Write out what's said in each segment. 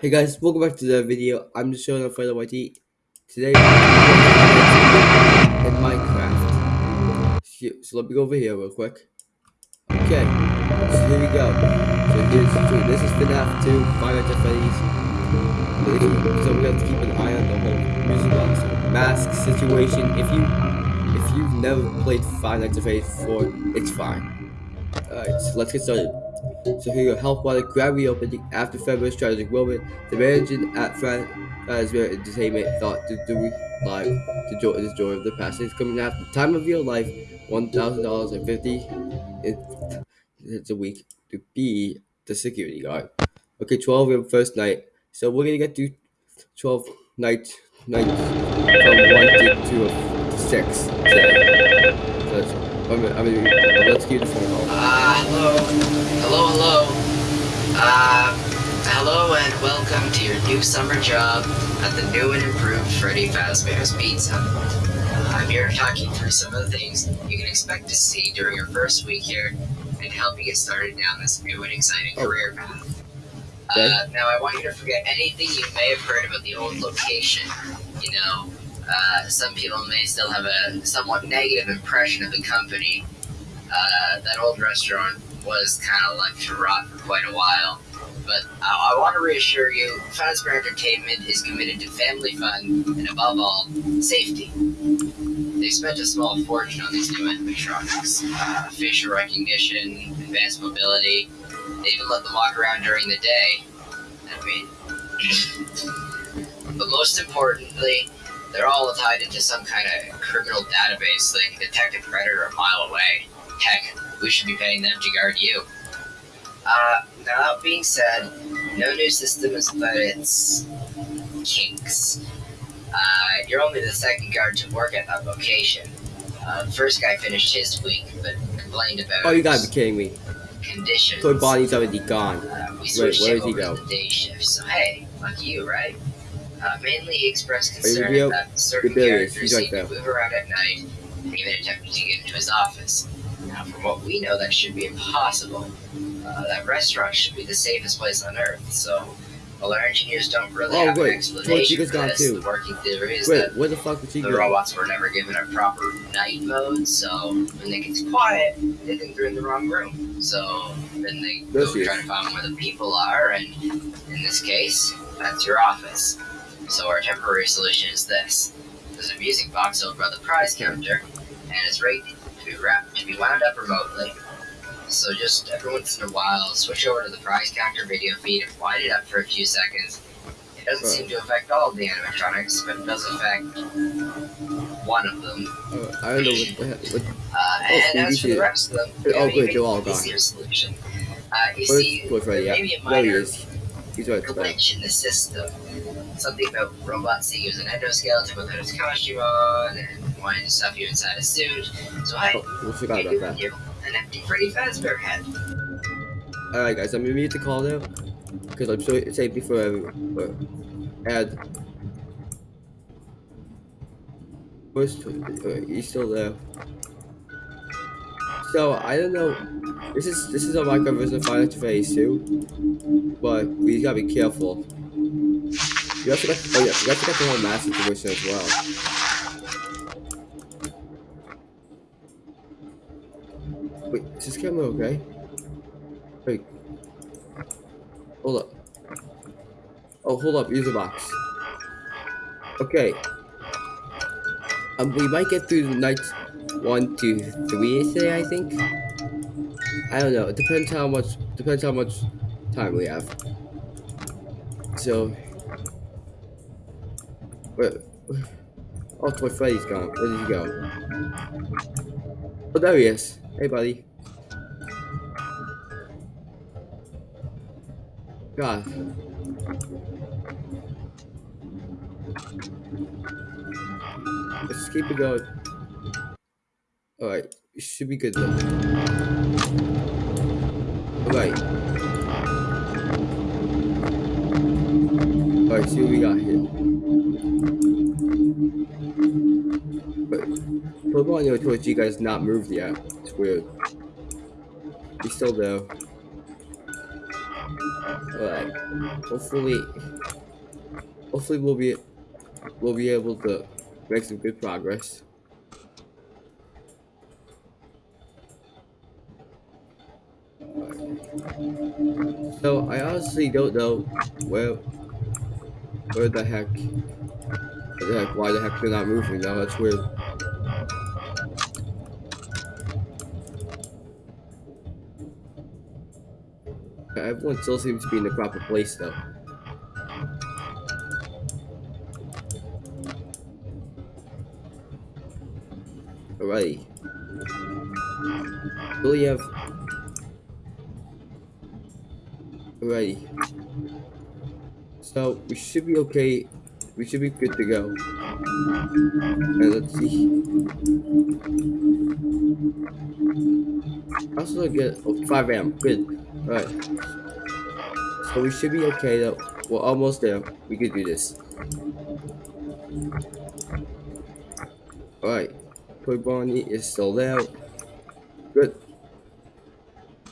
Hey guys, welcome back to the video. I'm just showing up for the YT. Today, in Minecraft. So let me go over here real quick. Okay, so here we go. So here's this is FNAF 2, Five Nights at Freddy's. So we have to keep an eye on the whole music box mask situation. If you if you've never played Five Nights at Freddy's before, it's fine. Alright, so let's get started. So here help while the grab reopening after February's tragic moment. The manager at Fazbear uh, Entertainment thought to do live to joy the joy of the past. It's coming after the time of your life, one thousand dollars and fifty it's a week to be the security guard. Okay, twelve your first night. So we're gonna get to twelve nights nights from one to two of six today. I mean, let's keep the phone call. Uh, hello. Hello, hello. Uh, hello and welcome to your new summer job at the new and improved Freddy Fazbear's Pizza. Uh, I'm here talking through some of the things you can expect to see during your first week here and help you get started down this new and exciting Oh. career path. Okay. Uh, now, I want you to forget anything you may have heard about the old location. You know, uh, some people may still have a somewhat negative impression of the company. Uh, that old restaurant was kind of left to rot for quite a while. But I, I want to reassure you, Fazbear Entertainment is committed to family fun and, above all, safety. They spent a small fortune on these new animatronics. Uh, facial recognition, advanced mobility. They even let them walk around during the day. I mean, but most importantly, they're all tied into some kind of criminal database they can detect a predator a mile away. Heck, we should be paying them to guard you. Uh, now that being said, no new system is without its kinks. Uh, you're only the second guard to work at that location. Uh, the first guy finished his week, but complained about Oh, you gotta be kidding me. conditions. So Bonnie's already gone. Uh, we Wait, where does he go? the day shift, so hey, lucky you, right? Uh, mainly expressed concern that certain characters seem to move around at night and even attempted to get into his office. Now, from what we know, that should be impossible. Uh, that restaurant should be the safest place on Earth, so while our engineers don't really Oh, have wait, an explanation for gone this, too. the working theory is Wait, that where the fuck the robots were never given a proper night mode, so when they get quiet, they think they're in the wrong room. So then they There go try to find where the people are, and in this case, that's your office. So our temporary solution is this: there's a music box over by the prize counter, and it's ready to be wrapped to be wound up remotely. So just every once in a while, switch over to the prize counter video feed and wind it up for a few seconds. It doesn't seem to affect all of the animatronics, but it does affect one of them. Uh, I don't know what the heck. What, Uh, and you as for the rest of them, Oh, we have an good, they're all gone. solution. Uh, you where's, see, where's Freddy? Yeah, maybe a minor. He's right glitch in the system. Something about robots that use an endoskeleton without its costume on, and wanting to stuff you inside a suit. So I Oh, we forgot about that. you an empty Freddy Fazbear head. Alright, guys, I'm gonna mute the call now. Because I'm sure it's safety for everyone. And. Where's. Uh, he's still there. So, I don't know. This is this is a Minecraft version of Final Phase 2. But we gotta be careful. You also got. Oh, yeah, you to get the whole mask situation as well. Wait, is this camera okay? Wait. Hold up. Oh, hold up, Use user box. Okay. Um, we might get through the nights one, two, three today, I think. I don't know. It depends how much. Depends how much time we have. So. Where? Oh, Toy Freddy's gone. Where did he go? Oh, there he is. Hey, buddy. God. Let's keep it going. Alright, should be good though. Alright. Alright, see what we got here. But Pokemon Yo Toy G guy's not moved yet. It's weird. He's still there. Alright. Hopefully hopefully we'll be we'll be able to make some good progress. So I honestly don't know where where the heck where the heck why the heck they're not moving now, that's weird. Everyone still seems to be in the proper place though. Alrighty. Really have Alrighty. So we should be okay. We should be good to go. Let's see. Also get oh, 5 a.m. Good. Alright. So we should be okay though. We're almost there. We can do this. Alright. Toy Bonnie is still there. Good.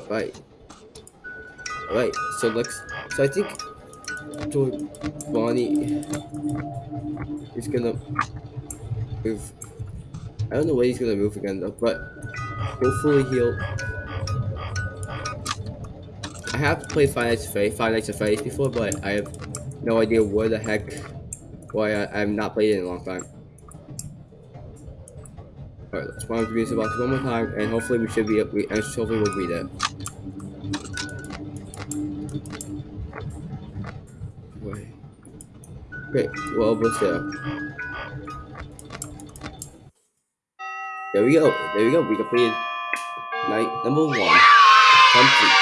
Alright. Alright, so let's so I think Bonnie is gonna move. I don't know where he's gonna move again though, but hopefully he'll I have played Five Nights at Freddy's, Five Nights at Freddy's before, but I have no idea where the heck why I, I've not played it in a long time. Alright, let's spawn the music box one more time, and hopefully we should be up. We and hopefully we'll be there. Great, we're almost there. There we go. There we go. We completed night number one. Complete.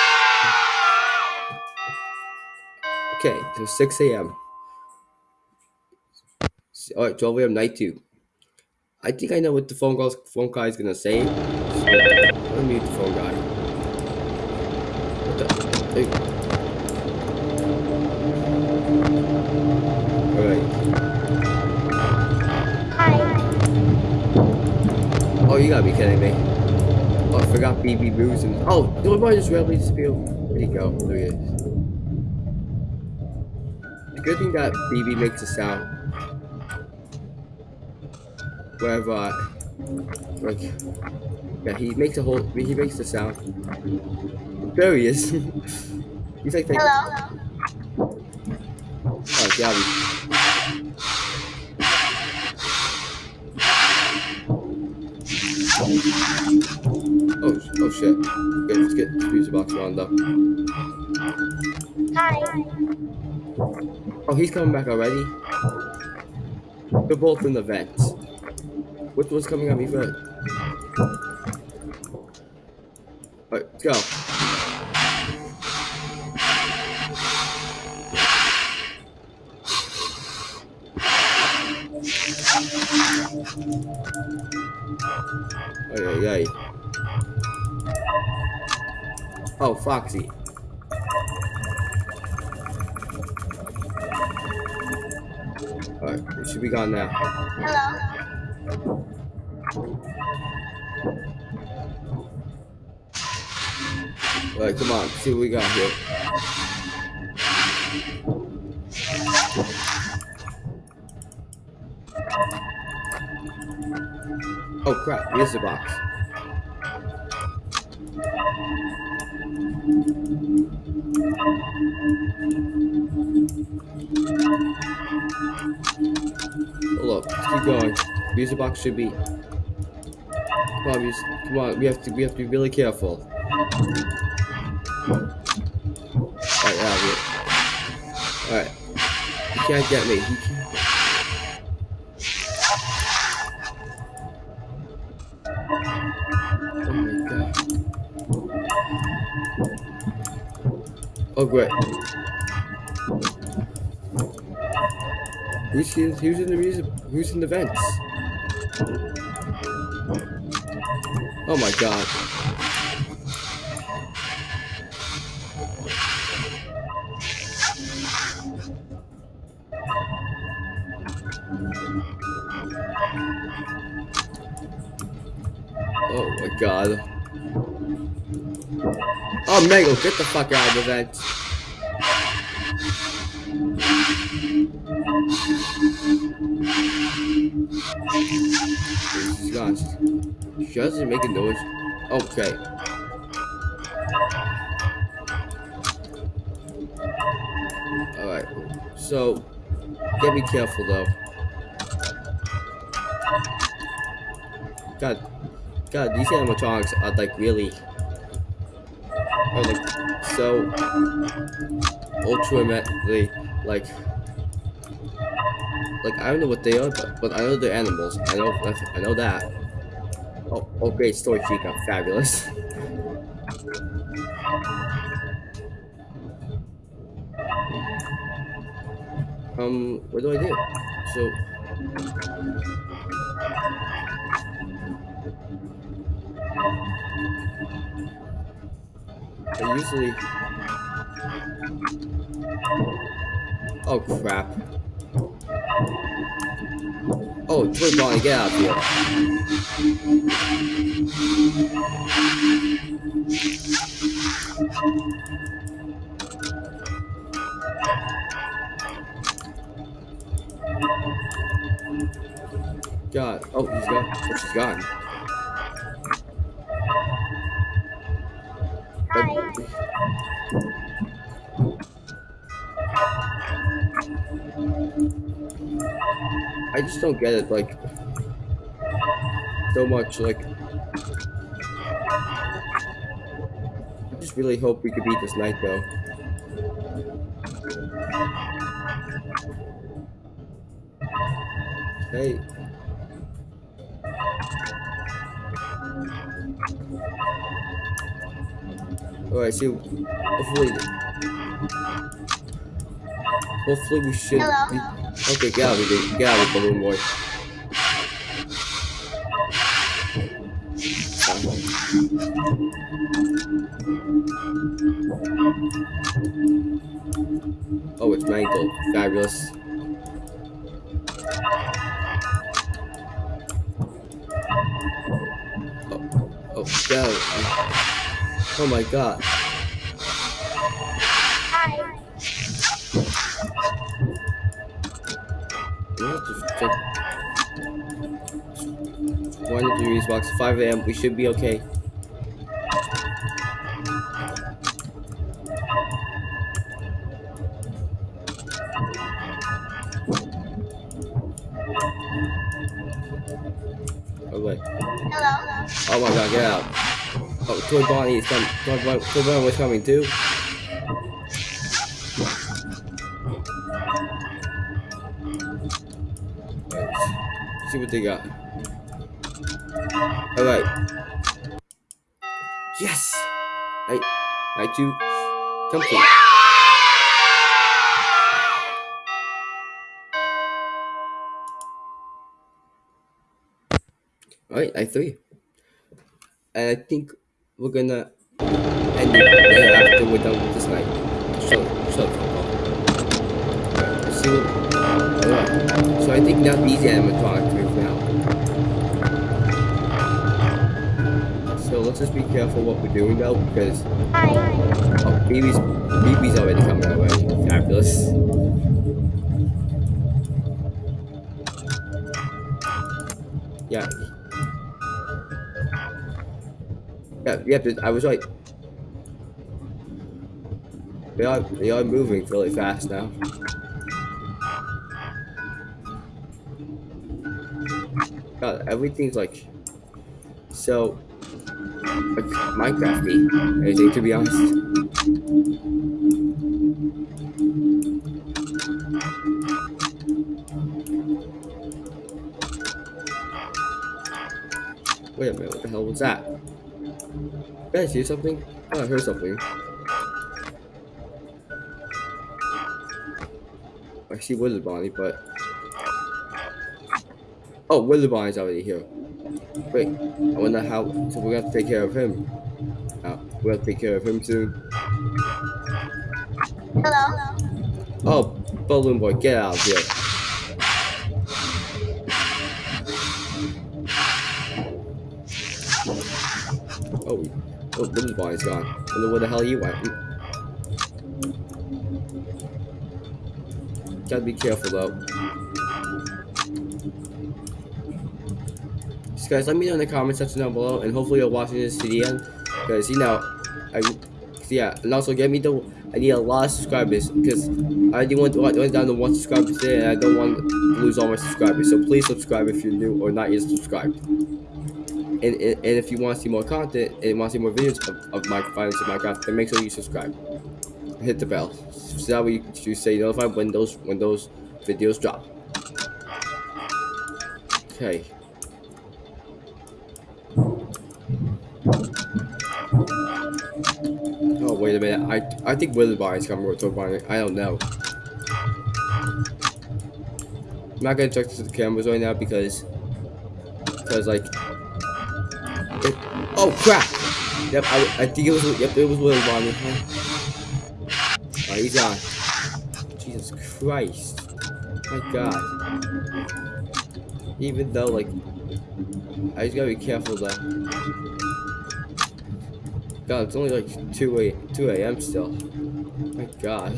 Okay, so 6 a.m. Alright, 12 a.m. night two. I think I know what the phone calls phone guy is gonna say. So, be kidding me. Oh, I forgot BB Booze and. Oh, the boy just randomly disappeared. Where'd he go? There he is. The good thing that BB makes a sound wherever I, like yeah he makes a whole he makes the sound there he is he's like Hello. oh Gabby oh shit okay let's get the music box wound up Hi. oh he's coming back already they're both in the vents which one's coming at me first Alright, let's go. Ay, ay, ay. Oh, Foxy. Alright, it should be gone now. Hello. Alright, come on, see what we got here. Oh crap, here's the box. Up, keep going. Music box should be. Come on, come on, we have to we have to be really careful. Alright, out of here. Alright. You can't get me. You can't. Oh great. Who's in, who's in the music? Who's in the vents? Oh my god. Get the fuck out of the vent. She's. She doesn't make a noise. Okay. Alright. So, gotta be careful though. God, God, these animatronics are like really, like so ultimately like, like I don't know what they are, but, but I know they're animals. I know, I know that. Oh, oh, great story, Chica, fabulous. um, what do I do? So. I usually. Oh crap. Oh, Toy Bonnie, get out of here. God. Oh, he's gone. Oh, she's gone. I just don't get it, like, so much, like, I just really hope we could beat this night, though. Hey. Alright, see, hopefully, hopefully we should Hello? Okay, get out of here. Get out of here, balloon boy. Oh, it's my mangled. Fabulous. Oh, oh, out. Oh my god. Degrees box, 5 a.m. We should be okay. Oh. Hello? Oh my god, get out. Oh, Toy Bonnie is coming. Toy Bonnie, Toy Bonnie was coming too. Let's see what they got. Alright. Yes! I, I do complete. Alright, I three. And I think we're gonna end it there after we're done with this night. So, so. Alright. So I think now these animatronics move now. Let's just be careful what we're doing though, because Hi. oh, BB's BB's already coming away. Fabulous. Yeah. Yeah, yeah, but I was right. They are they are moving really fast now. God, everything's like so like Minecrafty. Anything to be honest. Wait a minute, what the hell was that? Did I see something? Oh, I heard something. I see Withered Bonnie, but oh, Withered Bonnie's already here. Wait, I wonder how. So we're gonna take care of him. Uh, we have to take care of him soon. Hello? Oh, Balloon Boy, get out of here! Oh, oh, Withered Bonnie's gone. Wonder where the hell he went. Gotta be careful though. So guys, let me know in the comment section down below, and hopefully you're watching this to the end, because you know, I, yeah, and also get me the, I need a lot of subscribers, because I already went, went down to one subscriber today, and I don't want to lose all my subscribers, so please subscribe if you're new or not yet subscribed. And, and, and if you want to see more content, and want to see more videos of, of my finance of Minecraft, then make sure you subscribe. Hit the bell, so that way you stay notified when those, when those videos drop. Okay. Wait a minute. I I think Bar is coming to Barney. I don't know. I'm not gonna check the cameras right now because because like it, oh crap. Yep, I, I think it was yep it was Barney. Huh? Oh, he's gone. Jesus Christ. My God. Even though like I just gotta be careful though. God, it's only like 2 a 2 a.m. still. My God.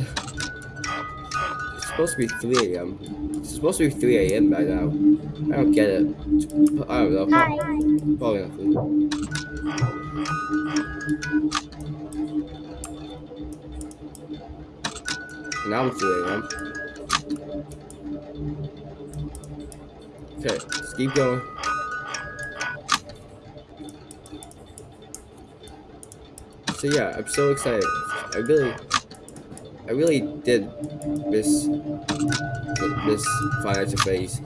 It's supposed to be 3 a.m. It's supposed to be 3 a.m. by now. I don't get it. I don't know. Hi. Probably nothing. Now it's 3 a.m. Okay, let's keep going. So yeah, I'm so excited. I really, I really did miss this financial phase.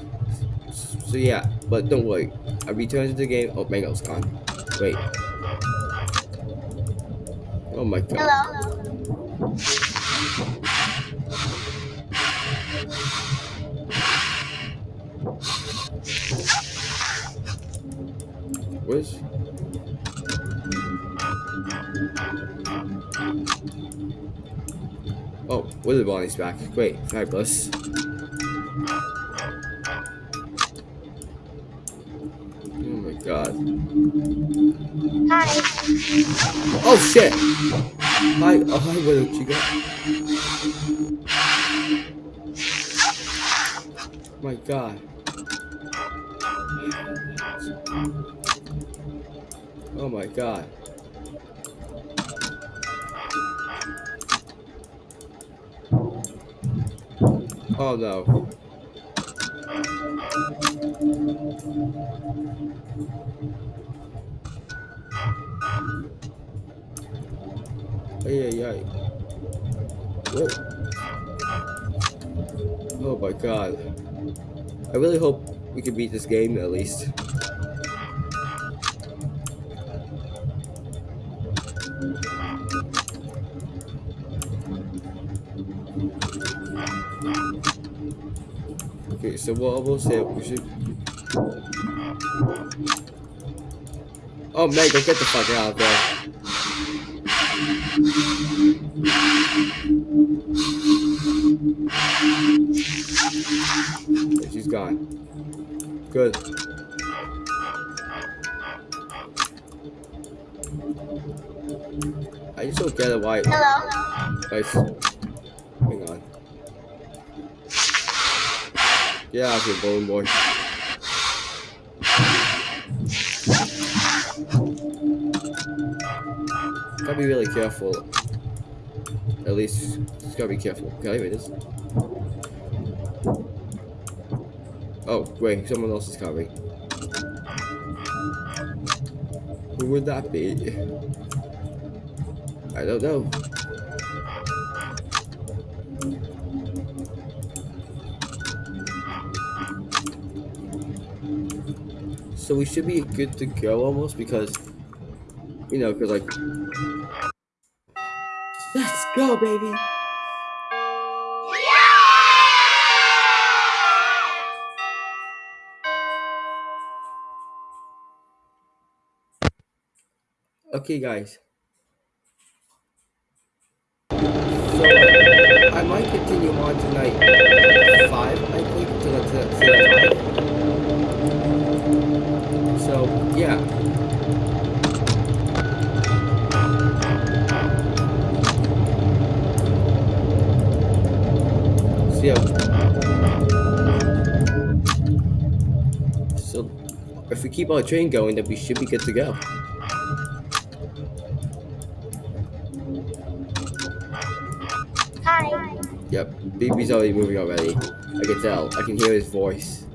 So yeah, but don't worry. I returned to the game. Oh, Mangle's gone. Wait. Oh my god. Hello. Where's? Oh, Wither Bonnie's back. Great, fabulous. Oh my god. Hi. Oh shit! Hi, oh hi Wither Chica. My god. Oh my god. Oh no. Ay, ay, ay. What? Oh my god. I really hope we can beat this game at least. Okay, so what I will say, we should. Oh, Meg, get the fuck out of there. Okay, she's gone. Good. I just don't get it why. Hello. Guys, Yeah, out here, balloon boy. Gotta be really careful. At least, just gotta be careful. Okay, wait, this. Oh, wait, someone else is coming. Who would that be? I don't know. So we should be good to go almost because, you know, because like, let's go, baby. Okay, guys. If we keep our train going, then we should be good to go. Hi. Yep, BB's already moving already. I can tell. I can hear his voice.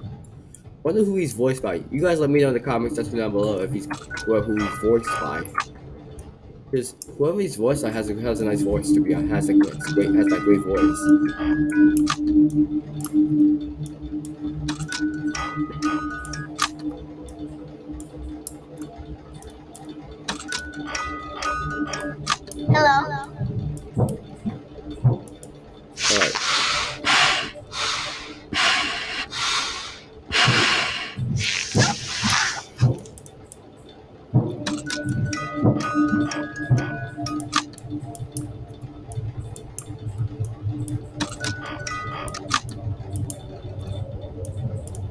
Wonder who he's voiced by. You guys let me know in the comments section down below if he's who who he's voiced by. Because whoever he's voiced by has a, has a nice voice to be on Has a great has that great voice. Hello. Alright.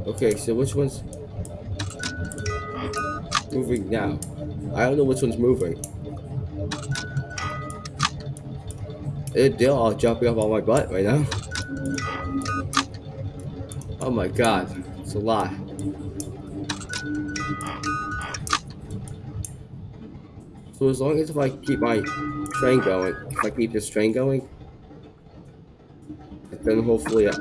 Okay, so which one's moving now? I don't know which one's moving. Eh, They're all jumping up on my butt right now. Oh my god, it's a lot. So as long as if I keep my train going, if I keep this train going, then hopefully. I...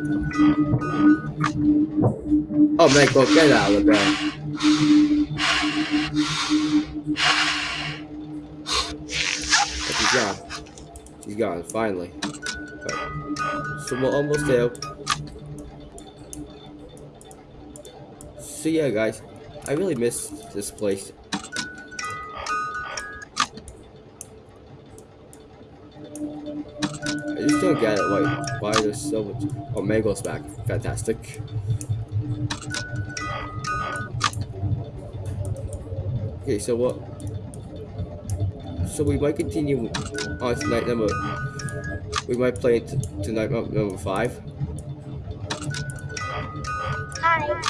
Oh man, go get out of there. He's gone, finally. So we're almost there. So yeah, guys, I really miss this place. I just don't get it, like, why there's so much... Oh, Mangle's back. Fantastic. Okay, so what... So we might continue on to night number... We might play it to night number five. Hi.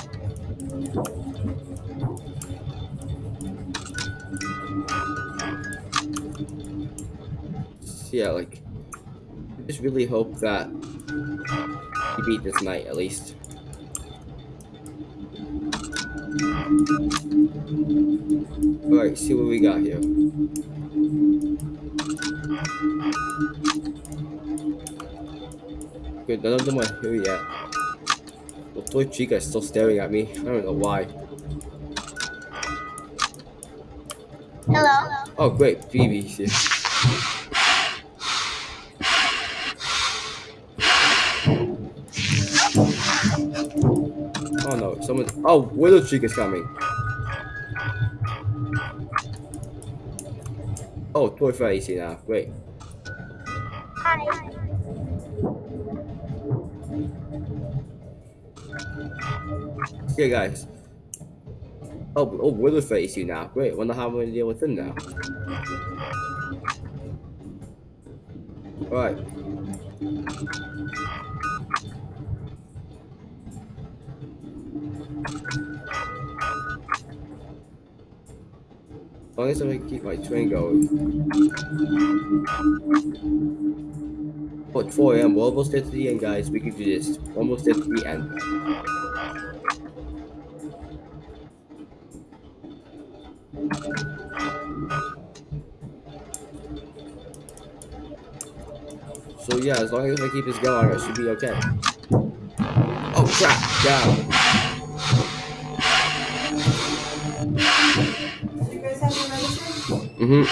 yeah, like, I just really hope that we beat this night at least. Alright, see what we got here. Good, none of them are here yet. The toy Chica is still staring at me. I don't know why. Hello. Oh, great, BB's here. Oh no, someone. Oh, Withered Chica's coming. Oh, Toy Freddy's here now. Great. Hi. Okay, guys. Oh, oh, Withered Freddy's here now. Great. Wonder how I'm gonna deal with him now. Alright. As long as I keep my train going. But it's 4 a.m. We're almost at the end, guys. We can do this. Almost at the end. So yeah, as long as I keep this going, I should be okay. Oh crap! Down. Mm-hmm.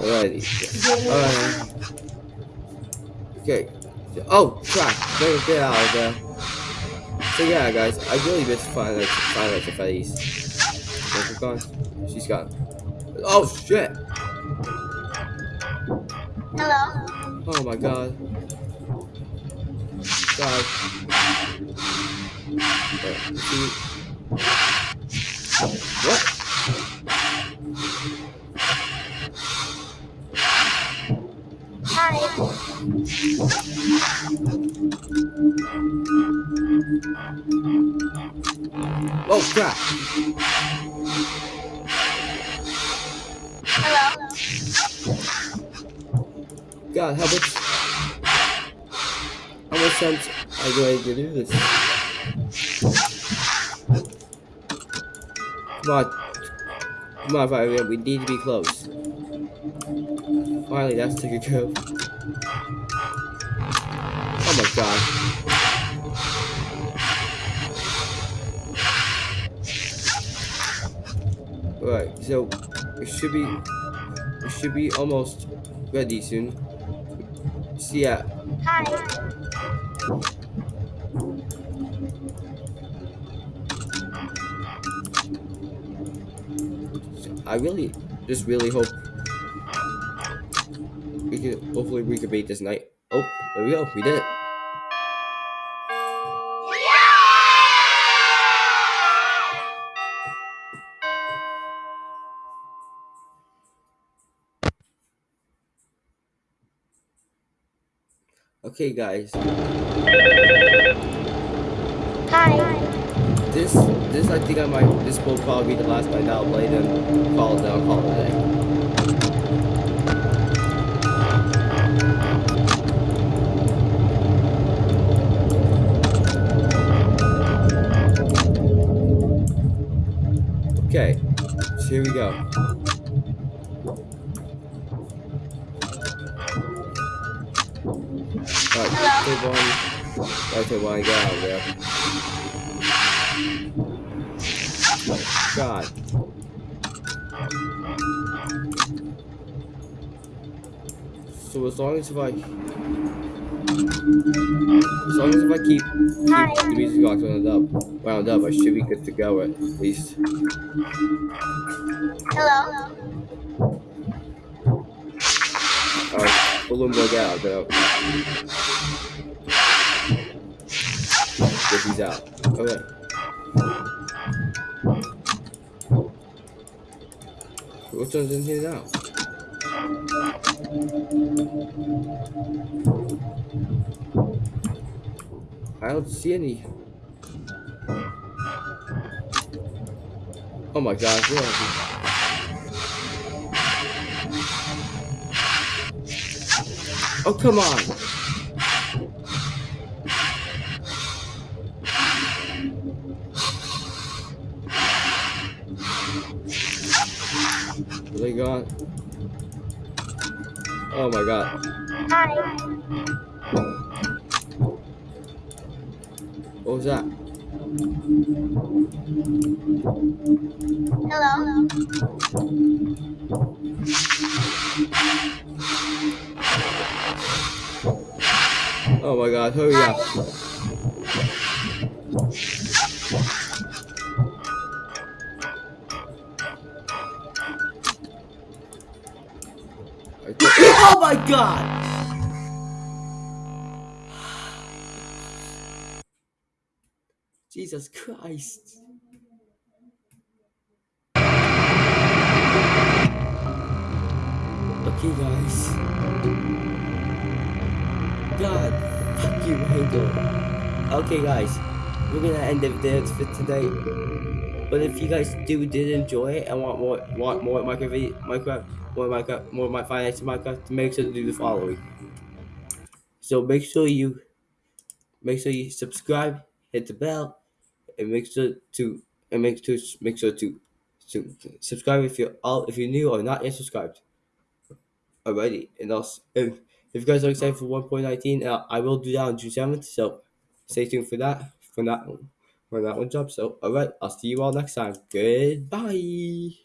Alrighty. Alright. Okay. Oh crap! Get, get out of there. So yeah, guys, I really miss Final Nights Final Nights at Freddy's. She's gone. She's gone. Oh shit! Hello. Oh my god. God. Wait. What? Hi. Oh crap! Hello. God, how much? How much chance I'm going to do this. Come on. Come on, Fire we need to be close. Finally, that's taken care god. Right, so it should be it should be almost ready soon. So yeah, Hi. I really just really hope we can hopefully we can beat this night. Oh, there we go, we did it. Okay guys, Hi. this this I think I might this will probably be the last night I'll play then call it down, call it a day. Okay, so here we go. Alright, take one. I'll take one, get out of there. God. So as long as if I as long as if I keep, keep the music box wound up wound up, I should be good to go at least. Hello. Balloon boy get out though. Get these out. Okay. In here now? I don't see any. Oh my god, Oh come on! They gone? Oh my god. Hi. What was that? Hello. Oh my god, hurry up. Oh my god! Jesus Christ. Okay, guys. God, fuck you, Halo. Okay, guys, we're gonna end the video for today. But if you guys do did enjoy it and want more, want more Minecraft, Minecraft, more Minecraft, more my finance Minecraft, make sure to do the following. So make sure you, make sure you subscribe, hit the bell, and make sure to, and make sure make sure to, to subscribe if you're all if you're new or not yet subscribed already. And also, if, if you guys are excited for 1.19, uh, I will do that on June 7th. So stay tuned for that. For that for that one job. So, all right, I'll see you all next time. Goodbye.